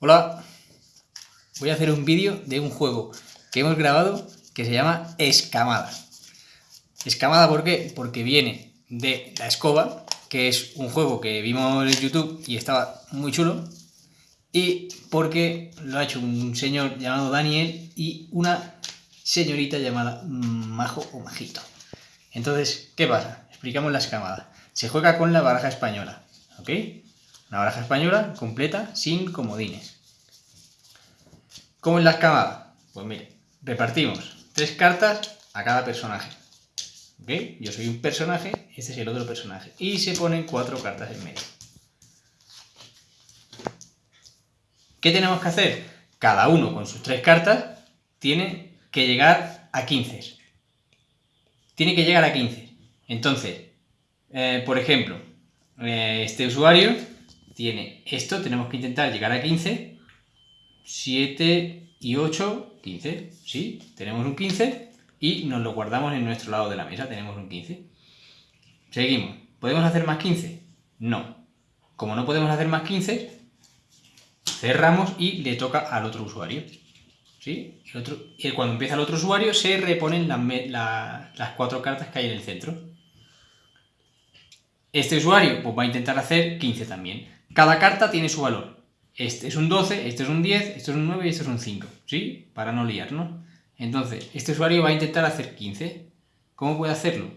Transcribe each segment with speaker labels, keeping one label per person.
Speaker 1: Hola, voy a hacer un vídeo de un juego que hemos grabado que se llama Escamada. Escamada, ¿por qué? Porque viene de La Escoba, que es un juego que vimos en YouTube y estaba muy chulo, y porque lo ha hecho un señor llamado Daniel y una señorita llamada Majo o Majito. Entonces, ¿qué pasa? Explicamos la escamada. Se juega con la baraja española, ¿ok? Una baraja española completa sin comodines. ¿Cómo es la escamada? Pues mire, repartimos tres cartas a cada personaje. ¿Ok? Yo soy un personaje, este es el otro personaje. Y se ponen cuatro cartas en medio. ¿Qué tenemos que hacer? Cada uno con sus tres cartas tiene que llegar a 15. Tiene que llegar a 15. Entonces, eh, por ejemplo, eh, este usuario tiene esto, tenemos que intentar llegar a 15, 7 y 8, 15, ¿sí? Tenemos un 15 y nos lo guardamos en nuestro lado de la mesa, tenemos un 15. Seguimos, ¿podemos hacer más 15? No. Como no podemos hacer más 15, cerramos y le toca al otro usuario. ¿Sí? El otro, y cuando empieza el otro usuario se reponen las, las cuatro cartas que hay en el centro. Este usuario pues, va a intentar hacer 15 también. Cada carta tiene su valor. Este es un 12, este es un 10, este es un 9 y este es un 5, ¿sí? Para no liarnos. Entonces, este usuario va a intentar hacer 15. ¿Cómo puede hacerlo?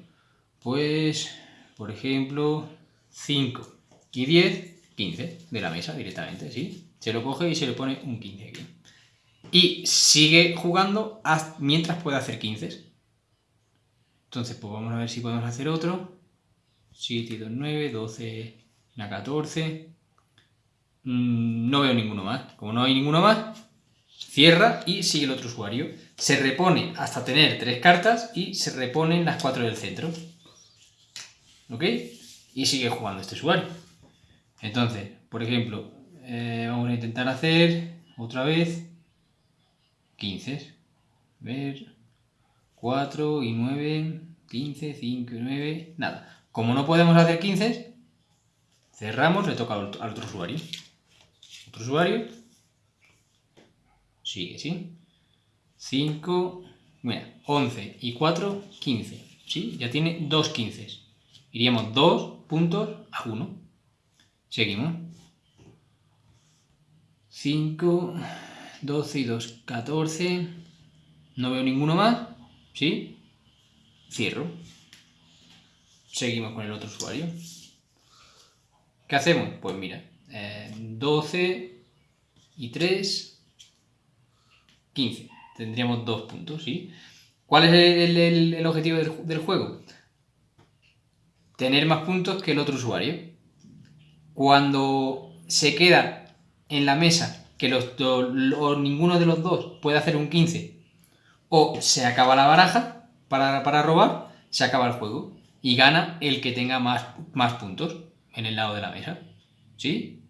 Speaker 1: Pues, por ejemplo, 5 y 10, 15 de la mesa directamente, ¿sí? Se lo coge y se le pone un 15 aquí. Y sigue jugando mientras puede hacer 15. Entonces, pues vamos a ver si podemos hacer otro. 7 y 2, 9, 12, 14, Mm, no veo ninguno más. Como no hay ninguno más, cierra y sigue el otro usuario. Se repone hasta tener tres cartas y se reponen las cuatro del centro. ¿Ok? Y sigue jugando este usuario. Entonces, por ejemplo, eh, vamos a intentar hacer otra vez 15. A ver, 4 y 9, 15, 5 y 9, nada. Como no podemos hacer 15, cerramos, le toca al otro usuario. Otro usuario. Sigue, ¿sí? 5, mira, 11 y 4, 15. ¿Sí? Ya tiene dos 15. Iríamos 2 puntos a 1. Seguimos. 5, 12 y 2, 14. No veo ninguno más. ¿Sí? Cierro. Seguimos con el otro usuario. ¿Qué hacemos? Pues mira, 12 eh, y 3, 15. Tendríamos dos puntos, ¿sí? ¿Cuál es el, objetivo del, juego? Tener más puntos que el otro usuario. Cuando se queda en la mesa que los ninguno de los dos puede hacer un 15 o se acaba la baraja para, para robar, se acaba el juego y gana el que tenga más, más puntos en el lado de la mesa. ¿Sí?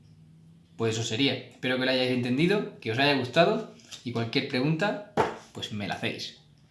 Speaker 1: Pues eso sería. Espero que lo hayáis entendido, que os haya gustado y cualquier pregunta, pues me la hacéis.